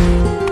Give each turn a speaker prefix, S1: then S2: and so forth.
S1: you.